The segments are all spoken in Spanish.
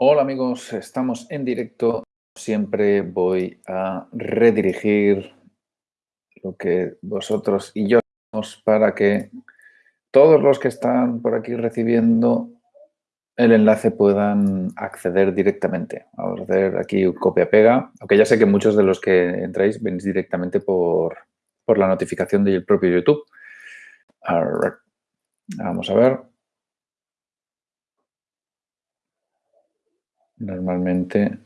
Hola amigos, estamos en directo. Siempre voy a redirigir lo que vosotros y yo hacemos para que todos los que están por aquí recibiendo el enlace puedan acceder directamente. Vamos a hacer aquí copia-pega, aunque ya sé que muchos de los que entráis venís directamente por, por la notificación del propio YouTube. Vamos a ver. Normalmente...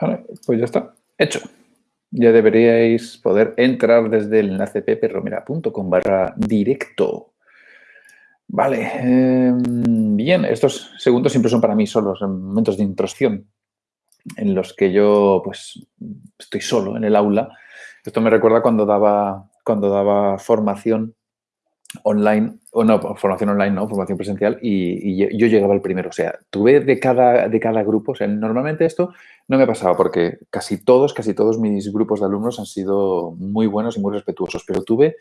Vale, pues ya está. Hecho. Ya deberíais poder entrar desde el enlace peperromera.com barra directo. Vale. Em, bien, estos segundos siempre son para mí solos, en momentos de introspección, en los que yo pues estoy solo en el aula. Esto me recuerda cuando daba, cuando daba formación online, o no, formación online, no, formación presencial, y, yo llegaba el primero. O sea, tuve de cada, de cada grupo, o sea, normalmente esto no me ha pasado porque casi todos, casi todos mis grupos de alumnos han sido muy buenos y muy respetuosos, pero tuve,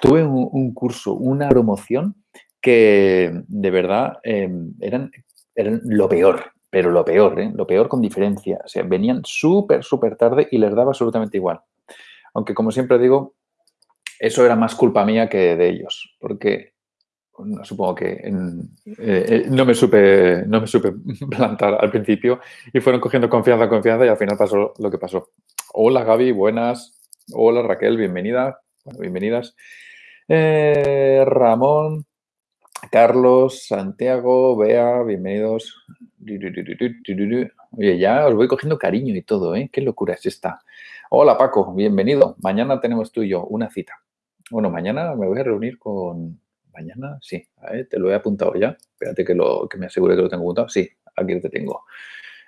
tuve un, curso, una promoción que de verdad em, eran, eran lo peor, pero lo peor, ¿eh? lo peor con diferencia. O sea, venían súper, súper tarde y les daba absolutamente igual. Aunque, como siempre digo, eso era más culpa mía que de ellos, porque supongo que eh, eh, no, me supe, no me plantar al principio y fueron cogiendo confianza, confianza y al final pasó lo que pasó. Hola Gaby, buenas. Hola Raquel, bienvenida. Bueno, bienvenidas. Eh, Ramón, Carlos, Santiago, Bea, bienvenidos. Oye, ya os voy cogiendo cariño y todo, ¿eh? Qué locura es esta. Hola Paco, bienvenido. Mañana tenemos tú y yo una cita. Bueno, mañana me voy a reunir con... Mañana, sí, te lo he apuntado ya. Espérate que, lo, que me asegure que lo tengo apuntado. Sí, aquí te tengo.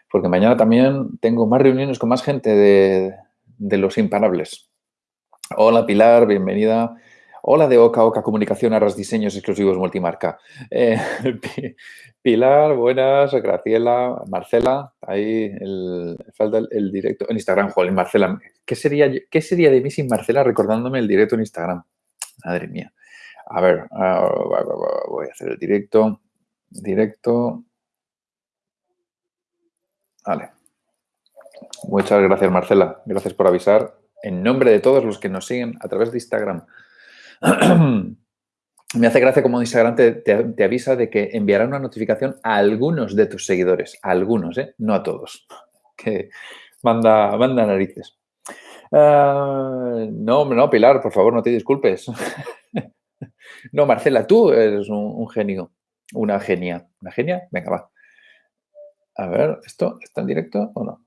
Porque mañana también tengo más reuniones con más gente de, de los imparables. Hola Pilar, bienvenida. Hola de Oca Oca Comunicación, Arras Diseños Exclusivos Multimarca. Eh, Pilar, buenas, Graciela, Marcela, ahí falta el, directo en Instagram, Joder, Marcela. ¿Qué sería, ¿Qué sería de mí sin Marcela recordándome el directo en Instagram? Madre mía. A ver, ah, voy a hacer el directo. Directo. Vale. Muchas gracias, Marcela. Gracias por avisar. En nombre de todos los que nos siguen a través de Instagram. me hace gracia como Instagram te, avisa de que enviará una notificación a algunos de tus seguidores, a algunos, ¿eh? no a todos, que manda, manda narices. Ah, no, no, Pilar, por favor, no te disculpes. no, Marcela, tú eres un, genio, una genia. ¿Una genia? Venga, va. A ver, ¿esto está en directo o no?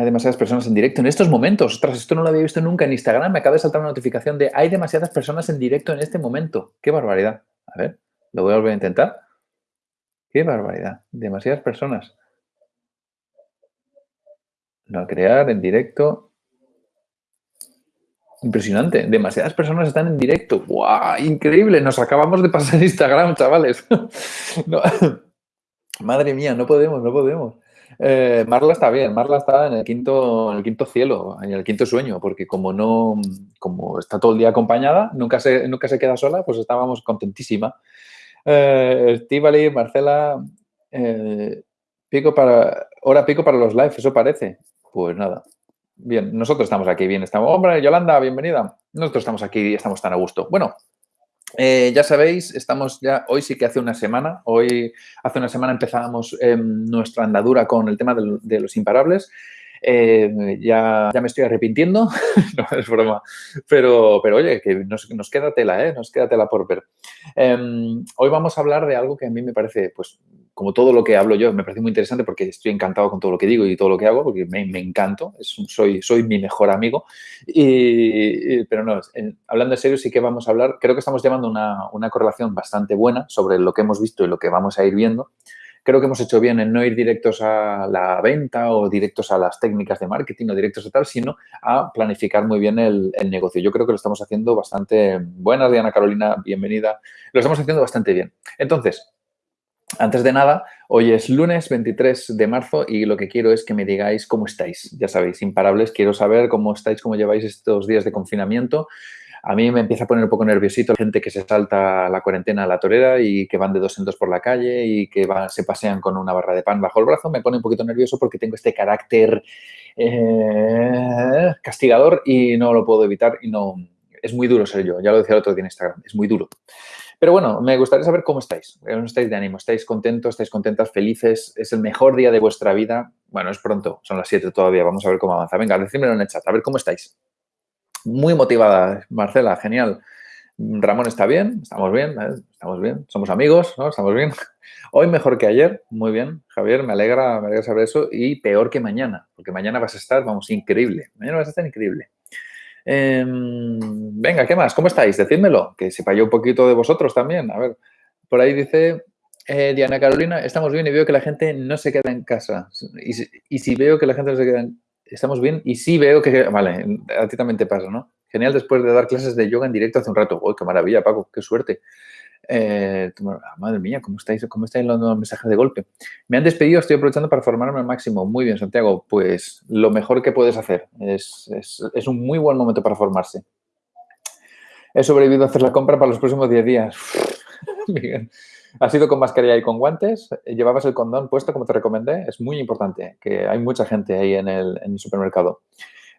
Hay demasiadas personas en directo en estos momentos. Ostras, esto no lo había visto nunca en Instagram. Me acaba de saltar una notificación de hay demasiadas personas en directo en este momento. ¡Qué barbaridad! A ver, lo voy a volver a intentar. ¡Qué barbaridad! Demasiadas personas. No crear en directo. Impresionante. Demasiadas personas están en directo. ¡Guau! Increíble. Nos acabamos de pasar Instagram, chavales. Madre mía, no podemos, no podemos. Eh, Marla está bien, Marla está en el quinto, en el quinto cielo, en el quinto sueño, porque como no, como está todo el día acompañada, nunca se, nunca se queda sola, pues estábamos contentísima. Eh, Marcela, eh, pico para, hora pico para los lives, eso parece. Pues nada, bien, nosotros estamos aquí, bien, estamos, hombre, Yolanda, bienvenida. Nosotros estamos aquí y estamos tan a gusto. Bueno, eh, ya sabéis, estamos ya, hoy sí que hace una semana, hoy hace una semana empezábamos nuestra andadura con el tema de, los imparables. Eh, ya, ya, me estoy arrepintiendo, no es broma, pero, pero oye, que nos, nos queda tela, ¿eh? nos queda tela por ver. Em, hoy vamos a hablar de algo que a mí me parece pues, como todo lo que hablo yo, me parece muy interesante porque estoy encantado con todo lo que digo y todo lo que hago, porque me, encanto, soy, soy mi mejor amigo. Y, pero no, hablando en serio, sí que vamos a hablar, creo que estamos llevando una, una, correlación bastante buena sobre lo que hemos visto y lo que vamos a ir viendo. Creo que hemos hecho bien en no ir directos a la venta o directos a las técnicas de marketing o directos a tal, sino a planificar muy bien el, el negocio. Yo creo que lo estamos haciendo bastante. Buenas, Diana Carolina, bienvenida. Lo estamos haciendo bastante bien. Entonces, antes de nada, hoy es lunes 23 de marzo y lo que quiero es que me digáis cómo estáis. Ya sabéis, imparables, quiero saber cómo estáis, cómo lleváis estos días de confinamiento. A mí me empieza a poner un poco nerviosito la gente que se salta la cuarentena a la torera y que van de dos en dos por la calle y que se pasean con una barra de pan bajo el brazo. Me pone un poquito nervioso porque tengo este carácter eh, castigador y no lo puedo evitar y no... Es muy duro ser yo, ya lo decía el otro día en Instagram, es muy duro. Pero bueno, me gustaría saber cómo estáis. ¿Cómo estáis de ánimo? ¿Estáis contentos? ¿Estáis contentas? ¿Felices? ¿Es el mejor día de vuestra vida? Bueno, es pronto, son las 7 todavía, vamos a ver cómo avanza. Venga, decídmelo en el chat, a ver cómo estáis. Muy motivada, Marcela, genial. Ramón está bien, estamos bien, ¿eh? estamos bien, somos amigos, ¿no? Estamos bien. Hoy mejor que ayer, muy bien, Javier, me alegra, me alegra saber eso y peor que mañana, porque mañana vas a estar, vamos, increíble, mañana vas a estar increíble. Em, venga, ¿qué más? ¿Cómo estáis? Decídmelo, que sepa yo un poquito de vosotros también. A ver, por ahí dice eh, Diana Carolina, estamos bien y veo que la gente no se queda en casa. Y, si veo que la gente no se queda en estamos bien y sí veo que, vale, a ti también te pasa, ¿no? Genial después de dar clases de yoga en directo hace un rato. ¡Uy, qué maravilla, Paco! ¡Qué suerte! Eh, madre mía, ¿cómo estáis, ¿cómo estáis los mensajes de golpe? Me han despedido, estoy aprovechando para formarme al máximo. Muy bien, Santiago. Pues lo mejor que puedes hacer. Es, es, un muy buen momento para formarse. He sobrevivido a hacer la compra para los próximos 10 días. bien. ¿Has ido con mascarilla y con guantes? ¿Llevabas el condón puesto como te recomendé? Es muy importante, que hay mucha gente ahí en el, en el supermercado.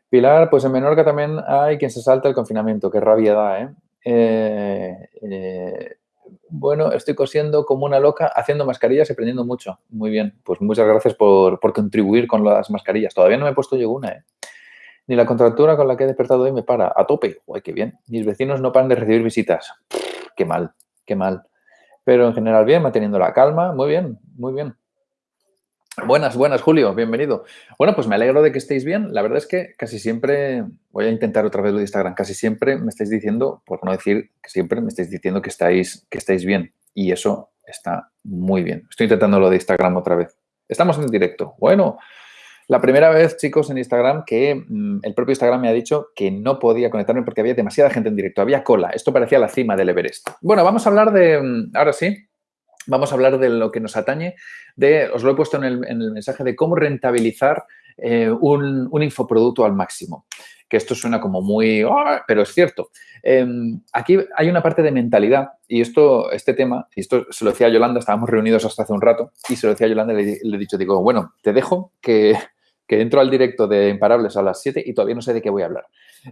Pilar, pues en Menorca también hay quien se salta el confinamiento. Qué rabia da, ¿eh? eh, eh bueno, estoy cosiendo como una loca, haciendo mascarillas y aprendiendo mucho. Muy bien, pues muchas gracias por, por contribuir con las mascarillas. Todavía no me he puesto yo una, ¿eh? Ni la contractura con la que he despertado hoy me para. A tope. Uy, qué bien. Mis vecinos no paran de recibir visitas. qué mal, qué mal. Pero en general bien, manteniendo la calma. Muy bien, muy bien. Buenas, buenas, Julio, bienvenido. Bueno, pues me alegro de que estéis bien. La verdad es que casi siempre, voy a intentar otra vez lo de Instagram, casi siempre me estáis diciendo, por no decir que siempre me estáis diciendo que estáis, que estáis bien. Y eso está muy bien. Estoy intentando lo de Instagram otra vez. Estamos en directo. Bueno, la primera vez, chicos, en Instagram que mm, el propio Instagram me ha dicho que no podía conectarme porque había demasiada gente en directo, había cola. Esto parecía la cima del Everest. Bueno, vamos a hablar de, mm, ahora sí, vamos a hablar de lo que nos atañe, de, os lo he puesto en el, mensaje, de cómo rentabilizar eh, un, infoproducto al máximo. Que esto suena como muy, ¡ah! pero es cierto. Em, aquí hay una parte de mentalidad y esto, este tema, y esto se lo decía a Yolanda, estábamos reunidos hasta hace un rato y se lo decía a Yolanda y le, le he dicho, digo, bueno, te dejo que, que entro al directo de Imparables a las 7 y todavía no sé de qué voy a hablar.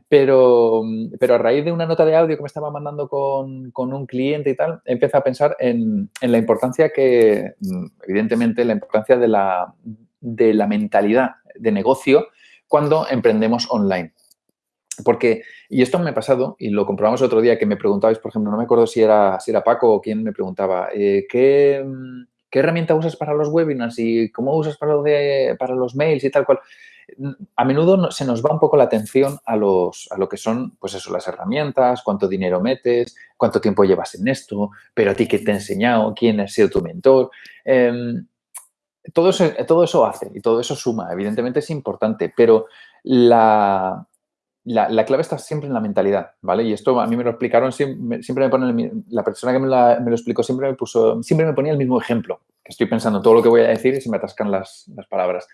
Pero, pero a raíz de una nota de audio que me estaba mandando con, con un cliente y tal, empecé a pensar en, en, la importancia que, evidentemente, la importancia de la, de la mentalidad de negocio cuando emprendemos online. Porque, y esto me ha pasado, y lo comprobamos otro día, que me preguntabais, por ejemplo, no me acuerdo si era, si era Paco o quién me preguntaba, eh, ¿qué, ¿qué herramienta usas para los webinars y cómo usas para, los mails y tal cual? A menudo se nos va un poco la atención a, los, lo que son, pues eso, las herramientas, cuánto dinero metes, cuánto tiempo llevas en esto, pero a ti qué te ha enseñado, quién ha sido tu mentor. Em, todo eso hace y todo eso suma, evidentemente es importante, pero la, la, clave está siempre en la mentalidad, ¿vale? Y esto a mí me lo explicaron, siempre, me pone, la persona que me, lo explicó siempre me puso, siempre me ponía el mismo ejemplo, que estoy pensando todo lo que voy a decir y se me atascan las, palabras.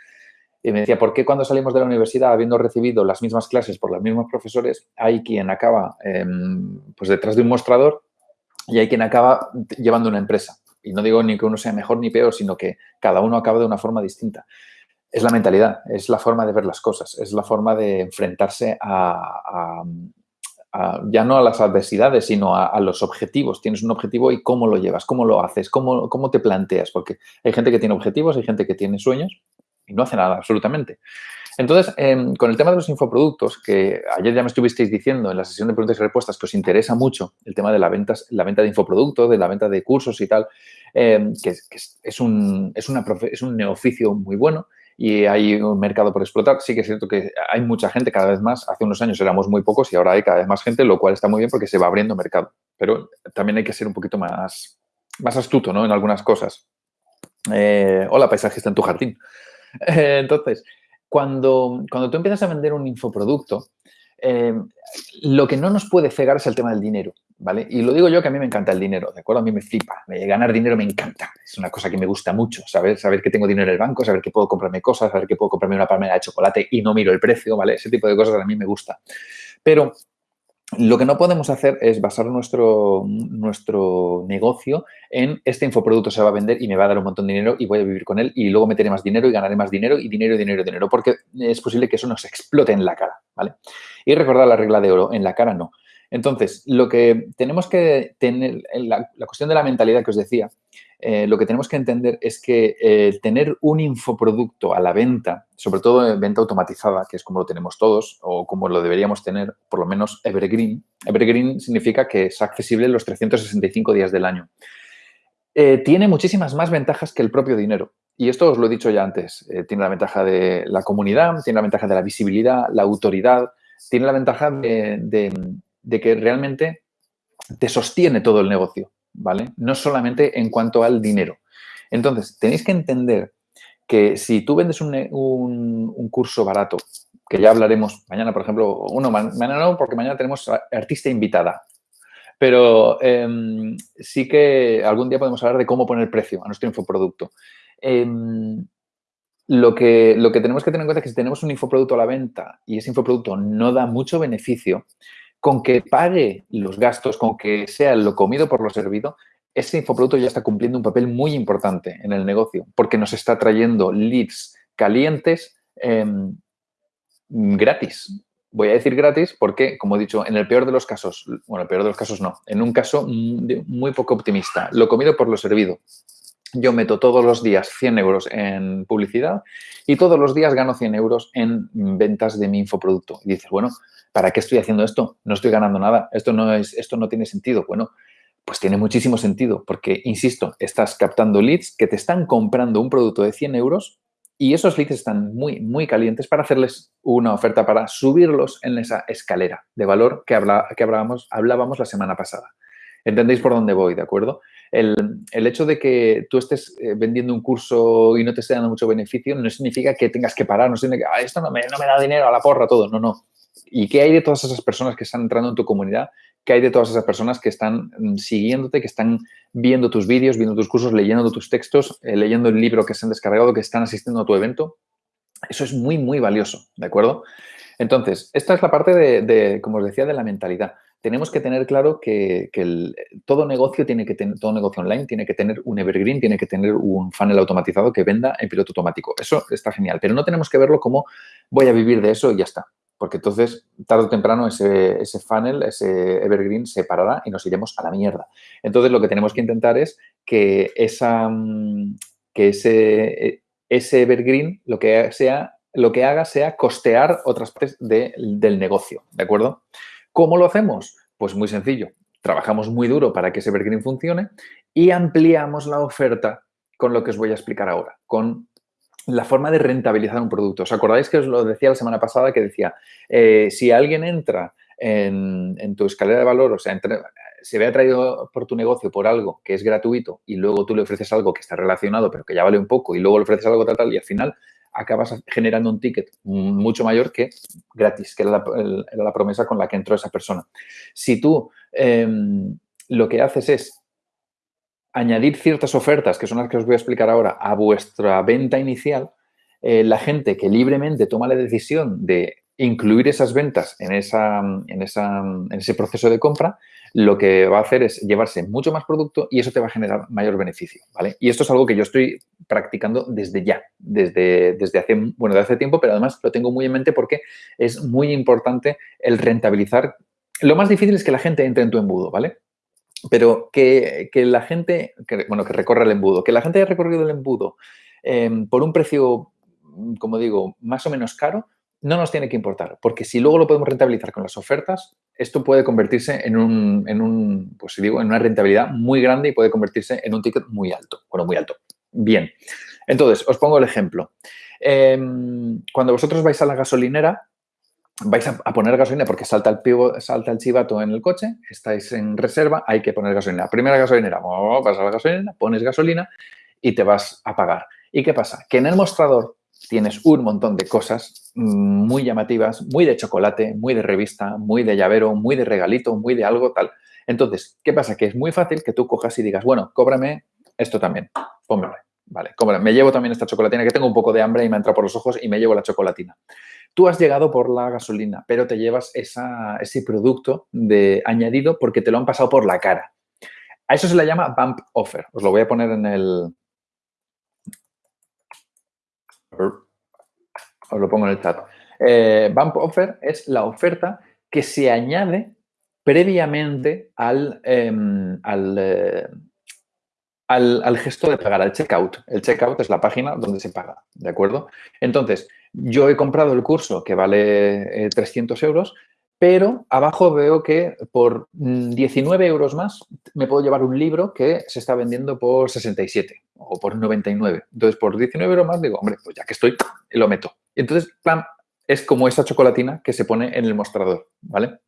Y me decía, ¿por qué cuando salimos de la universidad, habiendo recibido las mismas clases por los mismos profesores, hay quien acaba em, pues detrás de un mostrador y hay quien acaba llevando una empresa? Y no digo ni que uno sea mejor ni peor, sino que cada uno acaba de una forma distinta es la mentalidad, es la forma de ver las cosas, es la forma de enfrentarse a, ya no a las adversidades, sino a, los objetivos. Tienes un objetivo y cómo lo llevas, cómo lo haces, cómo, cómo te planteas, porque hay gente que tiene objetivos, hay gente que tiene sueños y no hace nada, absolutamente. Entonces, em, con el tema de los infoproductos, que ayer ya me estuvisteis diciendo en la sesión de preguntas y respuestas que os interesa mucho el tema de la, ventas, la venta de infoproductos, de la venta de cursos y tal, em, que, es, un, es, es un neoficio muy bueno y hay un mercado por explotar. Sí que es cierto que hay mucha gente cada vez más. Hace unos años éramos muy pocos y ahora hay cada vez más gente, lo cual está muy bien porque se va abriendo mercado. Pero también hay que ser un poquito más, más astuto ¿no? en algunas cosas. Eh, hola, paisajista en tu jardín. entonces, cuando, cuando tú empiezas a vender un infoproducto, eh, lo que no nos puede cegar es el tema del dinero. ¿Vale? Y lo digo yo que a mí me encanta el dinero, ¿de acuerdo? A mí me flipa. Ganar dinero me encanta. Es una cosa que me gusta mucho, saber, saber que tengo dinero en el banco, saber que puedo comprarme cosas, saber que puedo comprarme una palmera de chocolate y no miro el precio, ¿vale? Ese tipo de cosas a mí me gusta. Pero Lo que no podemos hacer es basar nuestro, nuestro negocio en este infoproducto se va a vender y me va a dar un montón de dinero y voy a vivir con él y luego meteré más dinero y ganaré más dinero y dinero, dinero, dinero, porque es posible que eso nos explote en la cara, ¿vale? Y recordar la regla de oro, en la cara no. Entonces, lo que tenemos que tener, la, la cuestión de la mentalidad que os decía, eh, lo que tenemos que entender es que eh, tener un infoproducto a la venta, sobre todo en venta automatizada, que es como lo tenemos todos o como lo deberíamos tener, por lo menos Evergreen. Evergreen significa que es accesible los 365 días del año. Eh, tiene muchísimas más ventajas que el propio dinero. Y esto os lo he dicho ya antes. tiene la ventaja de la comunidad, tiene la ventaja de la visibilidad, la autoridad, tiene la ventaja de que realmente te sostiene todo el negocio. ¿vale? No solamente en cuanto al dinero. Entonces, tenéis que entender que si tú vendes un, curso barato, que ya hablaremos mañana, por ejemplo, uno, mañana no, porque mañana tenemos artista invitada, pero em, sí que algún día podemos hablar de cómo poner precio a nuestro infoproducto. Em, lo, que, lo que tenemos que tener en cuenta es que si tenemos un infoproducto a la venta y ese infoproducto no da mucho beneficio, con que pague los gastos, con que sea lo comido por lo servido, ese infoproducto ya está cumpliendo un papel muy importante en el negocio porque nos está trayendo leads calientes em, gratis. Voy a decir gratis porque, como he dicho, en el peor de los casos, bueno, el peor de los casos no, en un caso muy poco optimista, lo comido por lo servido. Yo meto todos los días 100 euros en publicidad y todos los días gano 100 euros en ventas de mi infoproducto. Y dices, bueno, ¿para qué estoy haciendo esto? No estoy ganando nada, esto no, es, esto no tiene sentido. Bueno, pues tiene muchísimo sentido porque, insisto, estás captando leads que te están comprando un producto de 100 euros y esos leads están muy, muy calientes para hacerles una oferta para subirlos en esa escalera de valor que, que hablábamos, hablábamos la semana pasada. ¿Entendéis por dónde voy, de acuerdo? El, hecho de que tú estés eh, vendiendo un curso y no te esté dando mucho beneficio no significa que tengas que parar, no significa que ah, esto no me, no me da dinero a la porra todo. No, no. ¿Y qué hay de todas esas personas que están entrando en tu comunidad? ¿Qué hay de todas esas personas que están mm, siguiéndote, que están viendo tus vídeos, viendo tus cursos, leyendo tus textos, eh, leyendo el libro que se han descargado, que están asistiendo a tu evento? Eso es muy, muy valioso, ¿de acuerdo? Entonces, esta es la parte de, como os decía, de la mentalidad. Tenemos que tener claro que, todo negocio tiene que tener, todo negocio online tiene que tener un evergreen, tiene que tener un funnel automatizado que venda en piloto automático. Eso está genial, pero no tenemos que verlo como voy a vivir de eso y ya está porque entonces tarde o temprano ese, ese, funnel, ese evergreen se parará y nos iremos a la mierda. Entonces lo que tenemos que intentar es que, esa, mm, que ese, ese evergreen lo que, sea, lo que haga sea costear otras partes del negocio, ¿de acuerdo? ¿Cómo lo hacemos? Pues muy sencillo. Trabajamos muy duro para que ese evergreen funcione y ampliamos la oferta con lo que os voy a explicar ahora, con la forma de rentabilizar un producto. ¿Os acordáis que os lo decía la semana pasada que decía, eh, si alguien entra en, tu escalera de valor, o sea, se ve atraído por tu negocio por algo que es gratuito y luego tú le ofreces algo que está relacionado pero que ya vale un poco y luego le ofreces algo tal, tal y al final acabas generando un ticket mucho mayor que gratis, que era la, promesa con la que entró esa persona. Si tú em, lo que haces es añadir ciertas ofertas, que son las que os voy a explicar ahora, a vuestra venta inicial, eh, la gente que libremente toma la decisión de incluir esas ventas en, esa, en, esa, en, ese proceso de compra, lo que va a hacer es llevarse mucho más producto y eso te va a generar mayor beneficio. Y esto es algo que yo estoy practicando desde ya, desde, desde hace, bueno, de hace tiempo, pero además lo tengo muy en mente porque es muy importante el rentabilizar. Lo más difícil es que la gente entre en tu embudo, ¿vale? Pero que, la gente, bueno, que recorra el embudo, que la gente haya recorrido el embudo em, por un precio, mm, como digo, más o menos caro, no nos tiene que importar, porque si luego lo podemos rentabilizar con las ofertas, esto puede convertirse en un, en un pues digo, en una rentabilidad muy grande y puede convertirse en un ticket muy alto. Bueno, muy alto. Bien. Entonces, os pongo el ejemplo. Em, cuando vosotros vais a la gasolinera, vais a, poner gasolina porque salta el, salta el chivato en el coche, estáis en reserva, hay que poner gasolina. Primera gasolinera, vas a la gasolina, pones gasolina y te vas a pagar. ¿Y qué pasa? Que en el mostrador tienes un montón de cosas muy llamativas, muy de chocolate, muy de revista, muy de llavero, muy de regalito, muy de algo tal. Entonces, ¿qué pasa? Que es muy fácil que tú cojas y digas, bueno, cóbrame esto también, póngame. Vale. Me llevo también esta chocolatina que tengo un poco de hambre y me entra por los ojos y me llevo la chocolatina. Tú has llegado por la gasolina, pero te llevas ese producto de añadido porque te lo han pasado por la cara. A eso se le llama bump offer. Os lo voy a poner en el... Os lo pongo en el chat. Eh, bump offer es la oferta que se añade previamente al, em, eh, al, al, gesto de pagar, al checkout. El checkout es la página donde se paga, ¿de acuerdo? Entonces, yo he comprado el curso que vale 300 eh, euros, pero abajo veo que por 19 mm, euros más me puedo llevar un libro que se está vendiendo por 67 o por 99. Entonces, por 19 euros más digo, hombre, pues ya que estoy, lo meto. Entonces, plan, es como esa chocolatina que se pone en el mostrador, ¿vale?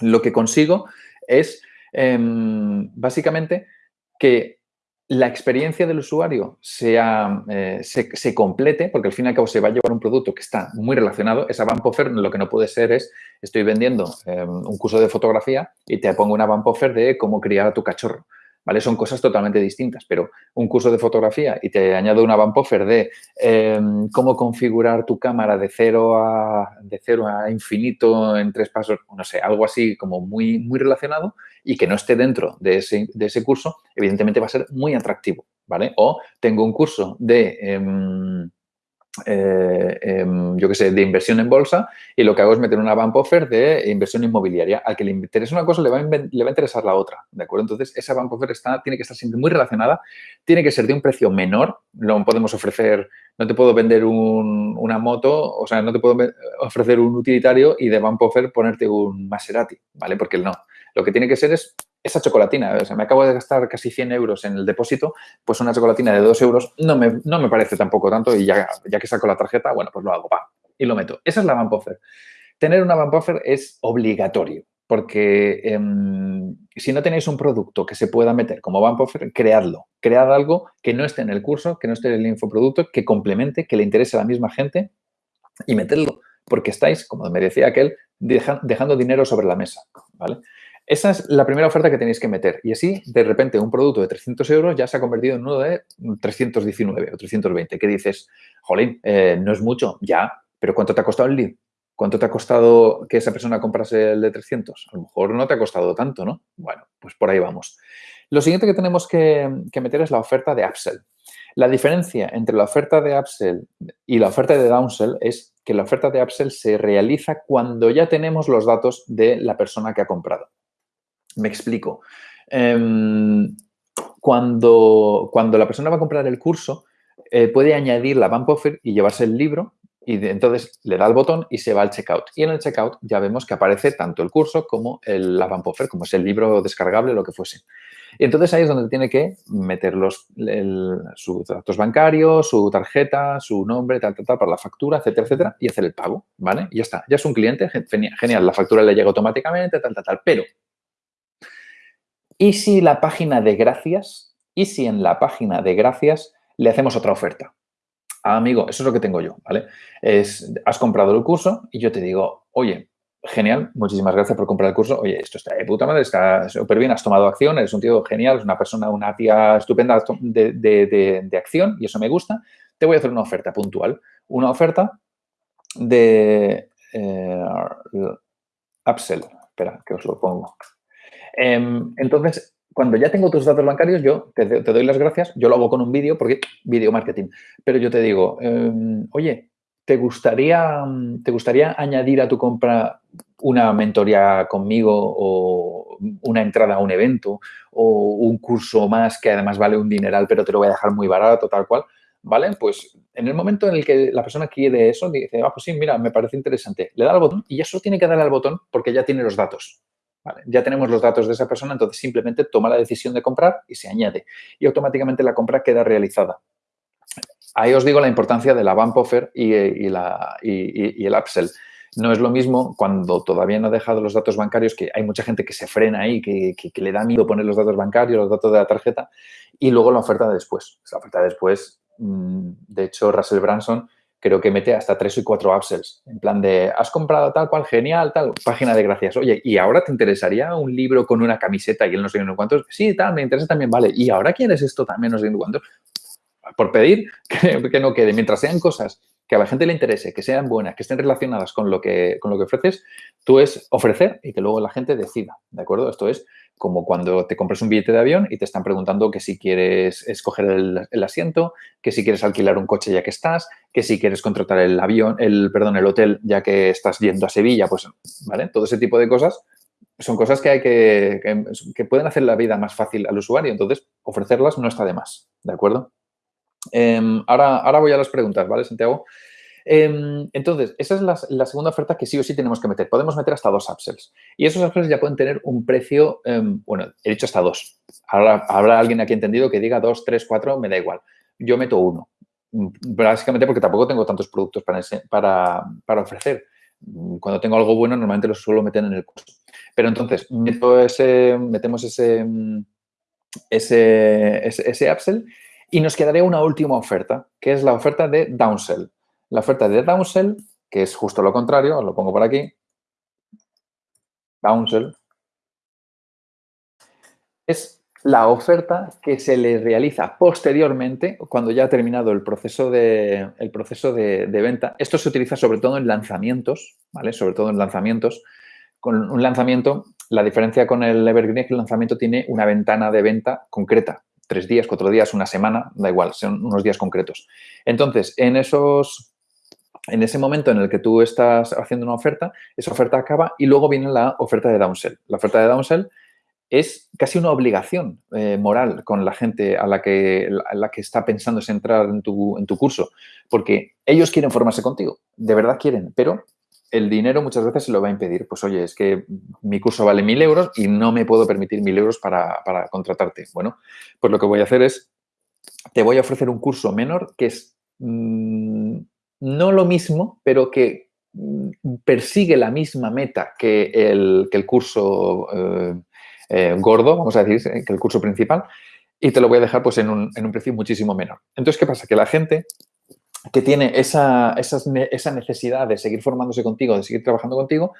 Lo que consigo es em, básicamente que la experiencia del usuario sea, eh, se, complete, porque al fin y al cabo se va a llevar un producto que está muy relacionado. Esa bump offer lo que no puede ser es, estoy vendiendo em, un curso de fotografía y te pongo una bump offer de cómo criar a tu cachorro. ¿vale? Son cosas totalmente distintas, pero un curso de fotografía y te añado una bump offer de em, cómo configurar tu cámara de cero, a, de cero a infinito en tres pasos, no sé, algo así como muy, muy relacionado y que no esté dentro de ese, de ese curso, evidentemente va a ser muy atractivo, ¿vale? O tengo un curso de... Em, eh, em, yo qué sé, de inversión en bolsa y lo que hago es meter una bump offer de inversión inmobiliaria. Al que le interesa una cosa le va, a, interesar la otra, ¿de acuerdo? Entonces, esa bump offer está, tiene que estar siempre muy relacionada, tiene que ser de un precio menor, no podemos ofrecer, no te puedo vender una moto, o sea, no te puedo ofrecer un utilitario y de bump offer ponerte un Maserati, ¿vale? Porque no. Lo que tiene que ser es esa chocolatina, o sea, me acabo de gastar casi 100 euros en el depósito, pues una chocolatina de 2 euros no me, no me parece tampoco tanto y ya, ya que saco la tarjeta, bueno, pues lo hago, pa, y lo meto. Esa es la Offer. Tener una Offer es obligatorio, porque em, si no tenéis un producto que se pueda meter como Bump Offer, creadlo. Cread algo que no esté en el curso, que no esté en el infoproducto, que complemente, que le interese a la misma gente y meterlo, porque estáis, como me decía aquel, dejando dinero sobre la mesa, ¿vale? Esa es la primera oferta que tenéis que meter. Y así, de repente, un producto de 300 euros ya se ha convertido en uno de 319 o 320. ¿Qué dices? Jolín, eh, no es mucho. Ya, pero ¿cuánto te ha costado el lead? ¿Cuánto te ha costado que esa persona comprase el de 300? A lo mejor no te ha costado tanto, ¿no? Bueno, pues por ahí vamos. Lo siguiente que tenemos que, que meter es la oferta de upsell. La diferencia entre la oferta de upsell y la oferta de downsell es que la oferta de upsell se realiza cuando ya tenemos los datos de la persona que ha comprado. Me explico. Em, cuando, cuando la persona va a comprar el curso, eh, puede añadir la bump offer y llevarse el libro y entonces le da el botón y se va al checkout. Y en el checkout ya vemos que aparece tanto el curso como el, la bump offer, como es el libro descargable, lo que fuese. Y entonces ahí es donde tiene que meter los, sus datos bancarios, su tarjeta, su nombre, tal, tal, tal, para la factura, etcétera, etcétera, y hacer el pago, ¿vale? Y ya está. Ya es un cliente, genial, la factura le llega automáticamente, tal, tal, tal. Pero ¿Y si la página de gracias? ¿Y si en la página de gracias le hacemos otra oferta? Ah, amigo, eso es lo que tengo yo, ¿vale? Has comprado el curso y yo te digo, oye, genial, muchísimas gracias por comprar el curso. Oye, esto está de puta madre, está súper bien, has tomado acción, eres un tío genial, es una persona, una tía estupenda de, acción y eso me gusta. Te voy a hacer una oferta puntual, una oferta de eh, upsell. Espera, que os lo pongo. Em, entonces, cuando ya tengo tus datos bancarios, yo te, doy las gracias, yo lo hago con un vídeo, porque vídeo marketing, pero yo te digo, em, oye, ¿te gustaría, ¿te gustaría añadir a tu compra una mentoría conmigo o una entrada a un evento o un curso más que además vale un dineral, pero te lo voy a dejar muy barato, tal cual? ¿Vale? Pues en el momento en el que la persona quiere eso, dice, ah, pues sí, mira, me parece interesante. Le da al botón y ya solo tiene que darle al botón porque ya tiene los datos. Ya tenemos los datos de esa persona, entonces simplemente toma la decisión de comprar y se añade. Y automáticamente la compra queda realizada. Ahí os digo la importancia de la bump offer y, la, y, el upsell. No es lo mismo cuando todavía no ha dejado los datos bancarios, que hay mucha gente que se frena ahí, que, le da miedo poner los datos bancarios, los datos de la tarjeta, y luego la oferta de después. La oferta de después, mm, de hecho, Russell Branson creo que mete hasta tres y cuatro upsells. En plan de, has comprado tal cual, genial, tal, página de gracias. Oye, ¿y ahora te interesaría un libro con una camiseta y él no sé cuántos? Sí, tal, me interesa también, vale. ¿Y ahora quieres esto también, no sé cuántos? Por pedir que, no quede. Mientras sean cosas que a la gente le interese, que sean buenas, que estén relacionadas con lo que, con lo que ofreces, tú es ofrecer y que luego la gente decida, ¿de acuerdo? Esto es como cuando te compras un billete de avión y te están preguntando que si quieres escoger el, asiento, que si quieres alquilar un coche ya que estás, que si quieres contratar el avión, el, perdón, el hotel ya que estás yendo a Sevilla, pues, ¿vale? Todo ese tipo de cosas son cosas que hay que, que, pueden hacer la vida más fácil al usuario, entonces ofrecerlas no está de más, ¿de acuerdo? Em, ahora, ahora voy a las preguntas, ¿vale, Santiago? Em, entonces, esa es la, segunda oferta que sí o sí tenemos que meter. Podemos meter hasta dos upsells. Y esos upsells ya pueden tener un precio, em, bueno, he dicho hasta dos. Ahora habrá alguien aquí entendido que diga dos, tres, cuatro, me da igual. Yo meto uno. Básicamente porque tampoco tengo tantos productos para, ofrecer. Cuando tengo algo bueno, normalmente lo suelo meter en el curso. Pero entonces, meto ese, metemos ese, ese, ese, ese upsell y nos quedaría una última oferta, que es la oferta de downsell. La oferta de downsell, que es justo lo contrario, os lo pongo por aquí. Downsell es la oferta que se le realiza posteriormente, cuando ya ha terminado el proceso de, el proceso de, venta. Esto se utiliza sobre todo en lanzamientos, ¿vale? Sobre todo en lanzamientos. Con un lanzamiento, la diferencia con el Evergreen es que el lanzamiento tiene una ventana de venta concreta. Tres días, cuatro días, una semana, da igual, son unos días concretos. Entonces, en esos en ese momento en el que tú estás haciendo una oferta, esa oferta acaba y luego viene la oferta de downsell. La oferta de downsell es casi una obligación eh, moral con la gente a la que, la que está pensando en entrar en tu, en tu curso, porque ellos quieren formarse contigo, de verdad quieren, pero el dinero muchas veces se lo va a impedir. Pues oye, es que mi curso vale mil euros y no me puedo permitir mil euros para, para contratarte. Bueno, pues lo que voy a hacer es, te voy a ofrecer un curso menor que es mm, no lo mismo, pero que mm, persigue la misma meta que el, curso eh, eh, gordo, vamos a decir, que el curso principal, y te lo voy a dejar pues, en, un, precio muchísimo menor. Entonces, ¿qué pasa? Que la gente que tiene esa, esa, necesidad de seguir formándose contigo, de seguir trabajando contigo,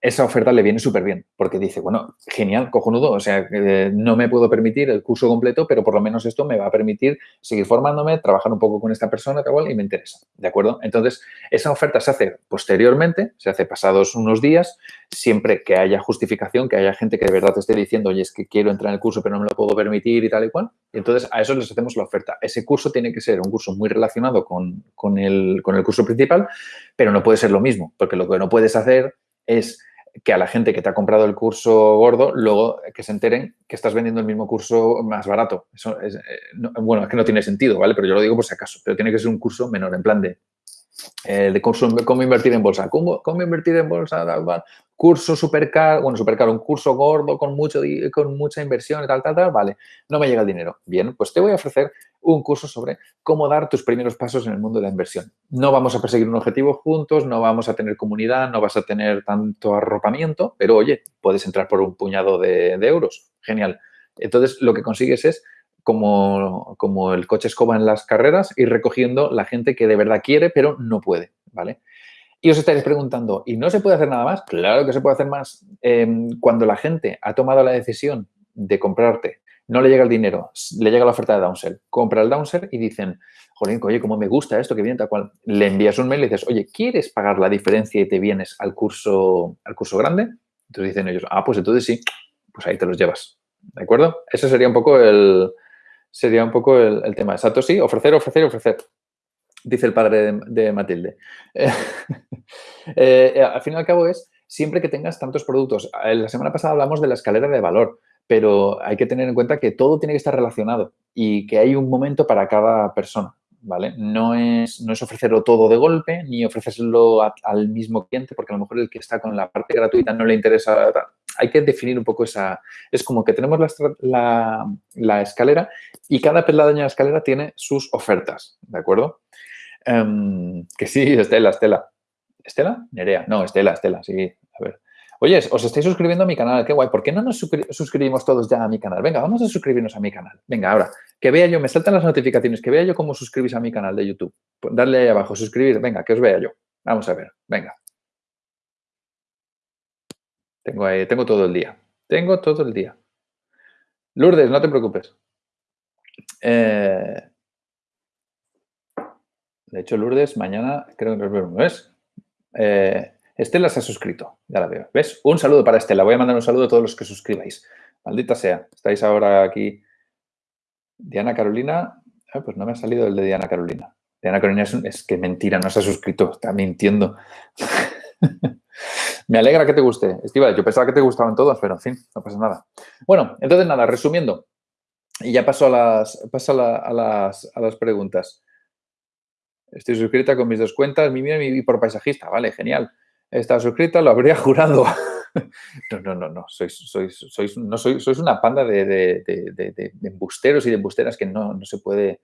esa oferta le viene súper bien, porque dice, bueno, genial, cojonudo, o sea, no me puedo permitir el curso completo, pero por lo menos esto me va a permitir seguir formándome, trabajar un poco con esta persona, tal cual, y me interesa, ¿de acuerdo? Entonces, esa oferta se hace posteriormente, se hace pasados unos días, siempre que haya justificación, que haya gente que de verdad te esté diciendo, oye, es que quiero entrar en el curso, pero no me lo puedo permitir y tal y cual, entonces a eso les hacemos la oferta. Ese curso tiene que ser un curso muy relacionado con, con, el, con el curso principal, pero no puede ser lo mismo, porque lo que no puedes hacer es que a la gente que te ha comprado el curso gordo, luego que se enteren que estás vendiendo el mismo curso más barato. Eso es, eh, bueno, es que no tiene sentido, ¿vale? Pero yo lo digo por si acaso. Pero tiene que ser un curso menor, en plan de, eh, de cómo invertir en bolsa. ¿Cómo, cómo invertir en bolsa? curso súper caro, bueno, súper caro, un curso gordo con, mucho, con mucha inversión y tal, tal, tal, vale, no me llega el dinero. Bien, pues te voy a ofrecer un curso sobre cómo dar tus primeros pasos en el mundo de la inversión. No vamos a perseguir un objetivo juntos, no vamos a tener comunidad, no vas a tener tanto arropamiento, pero oye, puedes entrar por un puñado de, euros. Genial. Entonces, lo que consigues es como, como, el coche escoba en las carreras, ir recogiendo la gente que de verdad quiere, pero no puede, ¿vale? Y os estaréis preguntando, ¿y no se puede hacer nada más? Claro que se puede hacer más. Em, cuando la gente ha tomado la decisión de comprarte, no le llega el dinero, le llega la oferta de downsell, compra el downsell y dicen, joder, oye, cómo me gusta esto que viene tal cual. Le envías un mail y dices, oye, ¿quieres pagar la diferencia y te vienes al curso, al curso grande? Entonces dicen ellos, ah, pues entonces sí, pues ahí te los llevas. ¿De acuerdo? Ese sería un poco el, sería un poco el, tema. Exacto, sí, ofrecer, ofrecer, ofrecer dice el padre de, Matilde. Eh, eh, al fin y al cabo es siempre que tengas tantos productos. Eh, la semana pasada hablamos de la escalera de valor, pero hay que tener en cuenta que todo tiene que estar relacionado y que hay un momento para cada persona. ¿Vale? No es, no es ofrecerlo todo de golpe ni ofrecérselo al mismo cliente porque a lo mejor el que está con la parte gratuita no le interesa. Hay que definir un poco esa... Es como que tenemos la, la escalera y cada peldaño de la escalera tiene sus ofertas, ¿de acuerdo? Em, que sí, Estela, Estela. ¿Estela? Nerea. No, Estela, Estela, sí. A ver. Oye, os estáis suscribiendo a mi canal, qué guay. ¿Por qué no nos suscribimos todos ya a mi canal? Venga, vamos a suscribirnos a mi canal. Venga, ahora, que vea yo, me saltan las notificaciones, que vea yo cómo suscribís a mi canal de YouTube. Pues darle ahí abajo, suscribir, venga, que os vea yo. Vamos a ver, venga. Tengo todo el día. Tengo todo el día. Lourdes, no te preocupes. Eh, De hecho, Lourdes, mañana creo que nos vemos. ¿Ves? Eh, Estela se ha suscrito, ya la veo. ¿Ves? Un saludo para Estela. Voy a mandar un saludo a todos los que suscribáis. Maldita sea. Estáis ahora aquí. Diana Carolina. Ah, pues no me ha salido el de Diana Carolina. Diana Carolina es, es que mentira, no se ha suscrito. Está mintiendo. me alegra que te guste. Estiva, yo pensaba que te gustaban todos, pero en fin, no pasa nada. Bueno, entonces nada, resumiendo. Y ya paso a las, paso a, las, a las preguntas. Estoy suscrita con mis dos cuentas, mi mía y por paisajista. Vale, genial. Está suscrita, lo habría jurado. no, no, no, no. Sois, sois, sois, no sois, sois una panda de, de, de, de, embusteros y de embusteras que no, no se puede,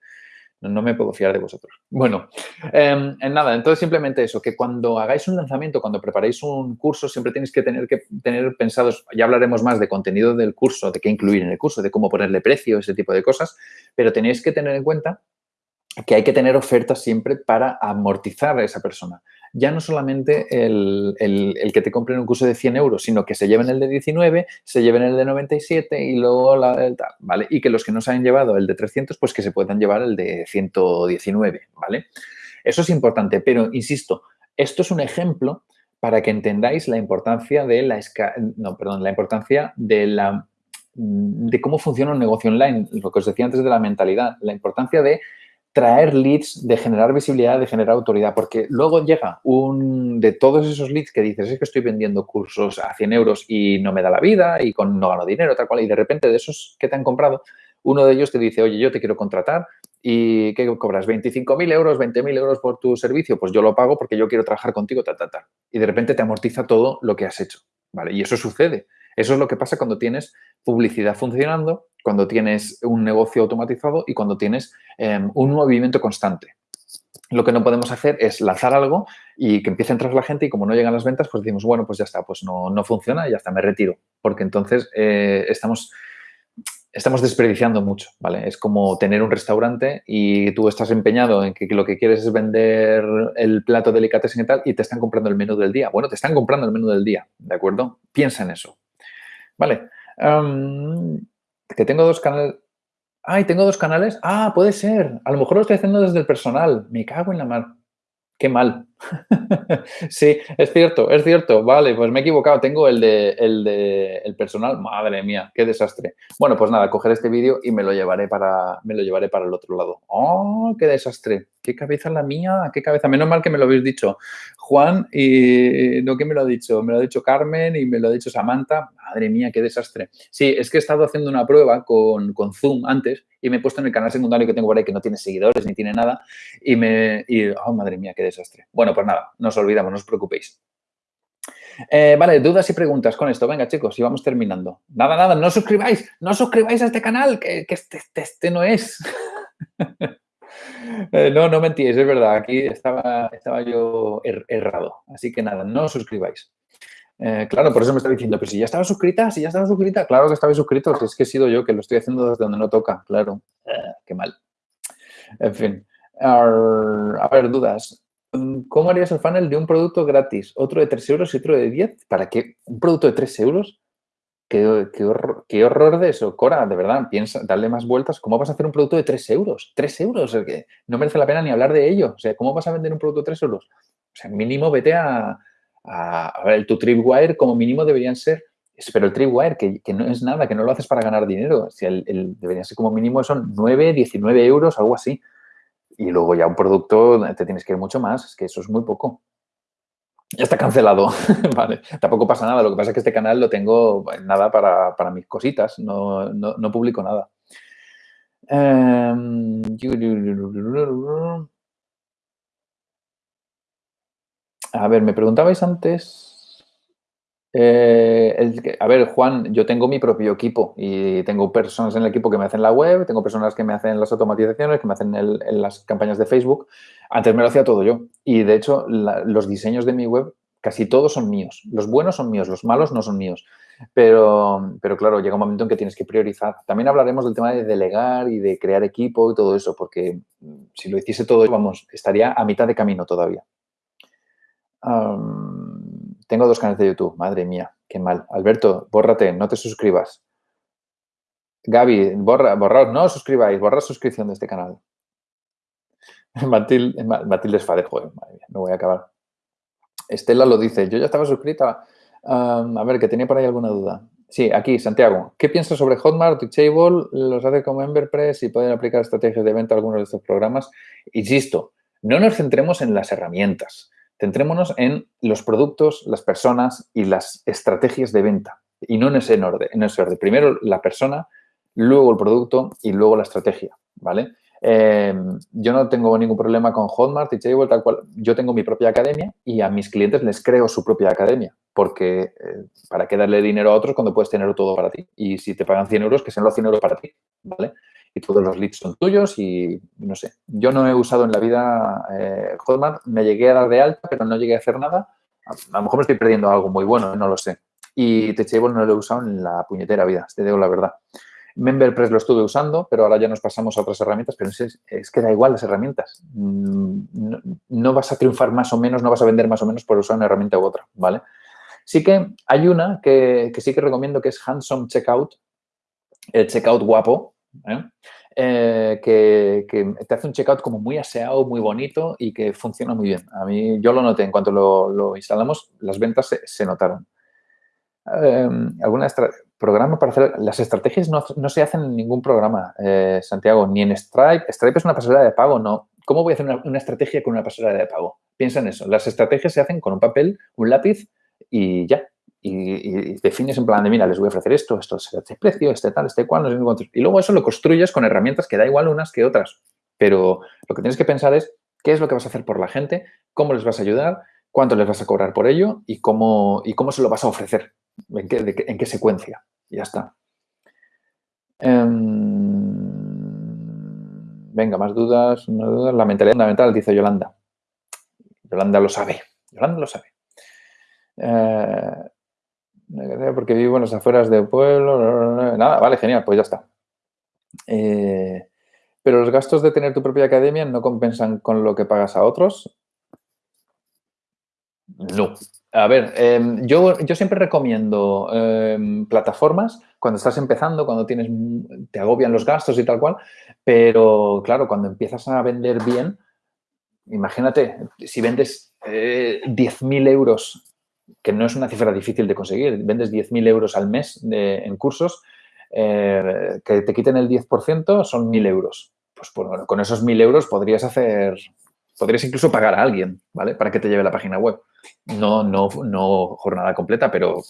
no, me puedo fiar de vosotros. Bueno, eh, nada, entonces simplemente eso, que cuando hagáis un lanzamiento, cuando preparéis un curso, siempre tenéis que tener que tener pensados, ya hablaremos más de contenido del curso, de qué incluir en el curso, de cómo ponerle precio, ese tipo de cosas, pero tenéis que tener en cuenta que hay que tener ofertas siempre para amortizar a esa persona. Ya no solamente el, que te compren un curso de 100 euros, sino que se lleven el de 19, se lleven el de 97 y luego la, el tal, ¿vale? Y que los que no se hayan llevado el de 300, pues que se puedan llevar el de 119, ¿vale? Eso es importante, pero insisto, esto es un ejemplo para que entendáis la importancia de la, no, perdón, la importancia de la de cómo funciona un negocio online, lo que os decía antes de la mentalidad, la importancia de traer leads, de generar visibilidad, de generar autoridad, porque luego llega un de todos esos leads que dices, es que estoy vendiendo cursos a 100 euros y no me da la vida y con, no gano dinero, tal cual, y de repente de esos que te han comprado, uno de ellos te dice, oye, yo te quiero contratar y ¿qué cobras? ¿25.000 euros, 20.000 euros por tu servicio? Pues yo lo pago porque yo quiero trabajar contigo, tal, tal, tal. Y de repente te amortiza todo lo que has hecho, ¿vale? Y eso sucede. Eso es lo que pasa cuando tienes publicidad funcionando, cuando tienes un negocio automatizado y cuando tienes em, un movimiento constante. Lo que no podemos hacer es lanzar algo y que empiece a entrar la gente y como no llegan las ventas, pues decimos, bueno, pues ya está, pues no, no funciona y ya está, me retiro. Porque entonces eh, estamos, estamos desperdiciando mucho, ¿vale? Es como tener un restaurante y tú estás empeñado en que, lo que quieres es vender el plato delicatessen y tal y te están comprando el menú del día. Bueno, te están comprando el menú del día, ¿de acuerdo? Piensa en eso. Vale. Em, que tengo dos canales. Ay, tengo dos canales. Ah, puede ser. A lo mejor lo estoy haciendo desde el personal. Me cago en la mar. Qué mal. sí, es cierto, es cierto. Vale, pues me he equivocado. Tengo el de, el de el personal. Madre mía, qué desastre. Bueno, pues nada, coger este vídeo y me lo llevaré para, me lo llevaré para el otro lado. ¡Oh, qué desastre! ¿Qué cabeza la mía? ¿Qué cabeza? Menos mal que me lo habéis dicho Juan y no que me lo ha dicho, me lo ha dicho Carmen y me lo ha dicho Samantha. Madre mía, qué desastre. Sí, es que he estado haciendo una prueba con, Zoom antes y me he puesto en el canal secundario que tengo por ahí que no tiene seguidores ni tiene nada y me... Oh, madre mía, qué desastre. Bueno, pues nada, nos olvidamos, no os preocupéis. Eh, vale, dudas y preguntas con esto. Venga, chicos, y vamos terminando. Nada, nada, no suscribáis, no suscribáis a este canal, que, este, este, este no es. Eh, no, no mentíais, es verdad. Aquí estaba, estaba yo er, errado. Así que nada, no os suscribáis. Eh, claro, por eso me está diciendo, pero si ya estaba suscrita, si ya estaba suscrita, claro que estaba suscrito, si es que he sido yo que lo estoy haciendo desde donde no toca, claro. Eh, qué mal. En fin. a ver, dudas. ¿Cómo harías el funnel de un producto gratis? Otro de 3 euros y otro de 10. ¿Para qué? ¿Un producto de 3 euros? Qué, horror, de eso. Cora, de verdad, piensa, darle más vueltas. ¿Cómo vas a hacer un producto de 3 euros? 3 euros, es que no merece la pena ni hablar de ello. O sea, ¿cómo vas a vender un producto de 3 euros? O sea, mínimo vete a, a, ver, tu tripwire como mínimo deberían ser, pero el tripwire, que, que no es nada, que no lo haces para ganar dinero. O el, el, deberían ser como mínimo son 9, 19 euros, algo así. Y luego ya un producto te tienes que ir mucho más, es que eso es muy poco. Ya está cancelado, vale. Tampoco pasa nada. Lo que pasa es que este canal lo tengo nada para, para mis cositas. No, no, no publico nada. Um, a ver, me preguntabais antes eh, a ver, Juan, yo tengo mi propio equipo y tengo personas en el equipo que me hacen la web, tengo personas que me hacen las automatizaciones, que me hacen las campañas de Facebook. Antes me lo hacía todo yo. Y de hecho, los diseños de mi web casi todos son míos. Los buenos son míos, los malos no son míos. Pero, pero claro, llega un momento en que tienes que priorizar. También hablaremos del tema de delegar y de crear equipo y todo eso, porque mm, si lo hiciese todo, vamos, estaría a mitad de camino todavía. Tengo dos canales de YouTube. Madre mía, qué mal. Alberto, bórrate, no te suscribas. Gaby, borra, borraos, no os suscribáis, borra suscripción de este canal. Matilde, Matilde joder, madre mía, no voy a acabar. Estela lo dice, yo ya estaba suscrita. a ver, que tenía por ahí alguna duda. Sí, aquí, Santiago. ¿Qué piensas sobre Hotmart, Teachable? ¿Los hace como Emberpress y pueden aplicar estrategias de venta a algunos de estos programas? Insisto, no nos centremos en las herramientas. Centrémonos en los productos, las personas y las estrategias de venta. Y no en ese orden. En ese orden. Primero la persona, luego el producto y luego la estrategia, ¿vale? Em, yo no tengo ningún problema con Hotmart, Teachable, tal cual. Yo tengo mi propia academia y a mis clientes les creo su propia academia. Porque eh, ¿para qué darle dinero a otros cuando puedes tener todo para ti? Y si te pagan 100 euros, que sean los 100 euros para ti, ¿vale? Y todos los leads son tuyos y no sé. Yo no he usado en la vida eh, Hotmart, me llegué a dar de alta, pero no llegué a hacer nada. A, lo mejor me estoy perdiendo algo muy bueno, no lo sé. Y Teachable no lo he usado en la puñetera vida, te digo la verdad. MemberPress lo estuve usando, pero ahora ya nos pasamos a otras herramientas, pero es, que da igual las herramientas. Mm, no, vas a triunfar más o menos, no vas a vender más o menos por usar una herramienta u otra, ¿vale? Sí que hay una que, sí que recomiendo que es Handsome Checkout, el checkout guapo, ¿eh? Eh, que, te hace un checkout como muy aseado, muy bonito y que funciona muy bien. A mí, yo lo noté, en cuanto lo, instalamos, las ventas se, notaron. Eh, alguna programa para hacer... Las estrategias no, se hacen en ningún programa, eh, Santiago, ni en Stripe. Stripe es una pasarela de pago, no. ¿Cómo voy a hacer una, estrategia con una pasarela de pago? Piensa en eso. Las estrategias se hacen con un papel, un lápiz y ya. Y, defines en plan de, mira, les voy a ofrecer esto, esto este precio, este tal, este cual, Y luego eso lo construyes con herramientas que da igual unas que otras. Pero lo que tienes que pensar es qué es lo que vas a hacer por la gente, cómo les vas a ayudar, cuánto les vas a cobrar por ello y cómo, y cómo se lo vas a ofrecer, en qué, en qué secuencia ya está. Em, venga, más dudas, La mentalidad fundamental, dice Yolanda. Yolanda lo sabe. Yolanda lo sabe. Eh, porque vivo en las afueras del pueblo. Nada, vale, genial, pues ya está. Eh, pero los gastos de tener tu propia academia no compensan con lo que pagas a otros. No. A ver, em, yo, yo, siempre recomiendo em, plataformas cuando estás empezando, cuando tienes, te agobian los gastos y tal cual, pero claro, cuando empiezas a vender bien, imagínate, si vendes eh, 10.000 euros, que no es una cifra difícil de conseguir, vendes 10.000 euros al mes en cursos, eh, que te quiten el 10% son 1.000 euros. Pues bueno, con esos 1.000 euros podrías hacer, podrías incluso pagar a alguien, ¿vale? Para que te lleve la página web no, no, no jornada completa, pero,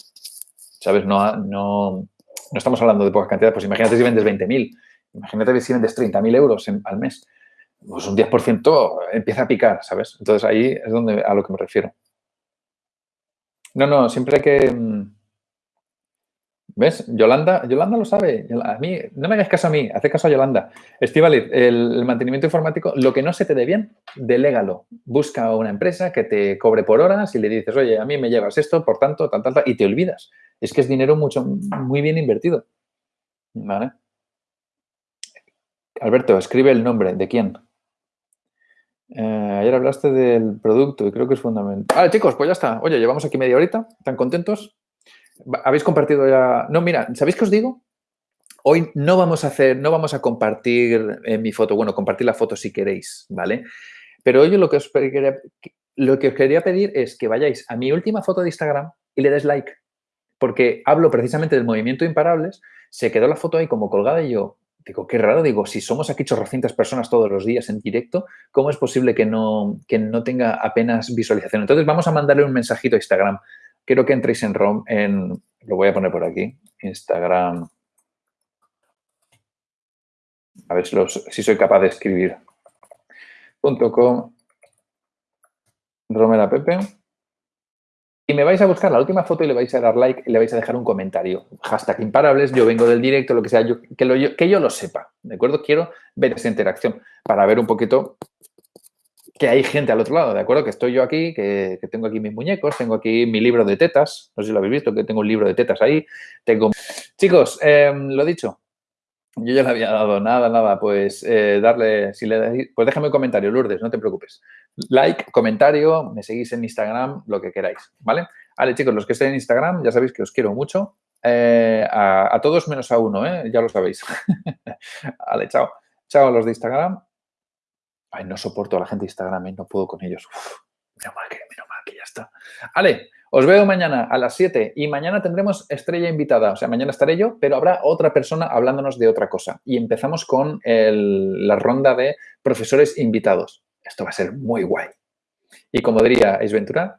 ¿sabes? No, no, no estamos hablando de pocas cantidades. Pues imagínate si vendes 20.000, imagínate si vendes 30.000 euros al mes. Pues un 10% empieza a picar, ¿sabes? Entonces ahí es donde, a lo que me refiero. No, no, siempre que mm, ¿Ves? Yolanda, Yolanda lo sabe. A mí, no me hagas caso a mí, hace caso a Yolanda. Estivali, el, mantenimiento informático, lo que no se te dé bien, delégalo. Busca una empresa que te cobre por horas y le dices, oye, a mí me llevas esto, por tanto, tal, tal, tal, y te olvidas. Es que es dinero mucho, muy bien invertido. ¿Vale? Alberto, escribe el nombre. ¿De quién? Eh, ayer hablaste del producto y creo que es fundamental. Vale, chicos, pues ya está. Oye, llevamos aquí media horita. ¿Están contentos? ¿Habéis compartido ya? No, mira, ¿sabéis qué os digo? Hoy no vamos a hacer, no vamos a compartir en mi foto, bueno, compartir la foto si queréis, ¿vale? Pero hoy lo que os quería, lo que os quería pedir es que vayáis a mi última foto de Instagram y le des like, porque hablo precisamente del movimiento imparables, se quedó la foto ahí como colgada y yo digo, qué raro, digo, si somos aquí chorrocientas personas todos los días en directo, ¿cómo es posible que no, que no tenga apenas visualización? Entonces vamos a mandarle un mensajito a Instagram quiero que entréis en ROM, en, lo voy a poner por aquí, Instagram. A ver si, soy capaz de escribir. .com Romera Pepe. Y me vais a buscar la última foto y le vais a dar like y le vais a dejar un comentario. Hashtag imparables, yo vengo del directo, lo que sea, yo, que, que yo lo sepa, ¿de acuerdo? Quiero ver esa interacción para ver un poquito que hay gente al otro lado, ¿de acuerdo? Que estoy yo aquí, que, tengo aquí mis muñecos, tengo aquí mi libro de tetas, no sé si lo habéis visto, que tengo un libro de tetas ahí. Tengo... Chicos, em, lo dicho, yo ya le había dado nada, nada, pues eh, darle, si le dais, pues déjame un comentario, Lourdes, no te preocupes. Like, comentario, me seguís en Instagram, lo que queráis, ¿vale? Vale, chicos, los que estén en Instagram, ya sabéis que os quiero mucho. Eh, a, todos menos a uno, ¿eh? Ya lo sabéis. vale, chao. Chao a los de Instagram. Ay, no soporto a la gente de Instagram, ¿eh? no puedo con ellos. Uf, mal que, menos mal que ya está. Ale, os veo mañana a las 7 y mañana tendremos estrella invitada. O sea, mañana estaré yo, pero habrá otra persona hablándonos de otra cosa. Y empezamos con la ronda de profesores invitados. Esto va a ser muy guay. Y como diría Ace Ventura,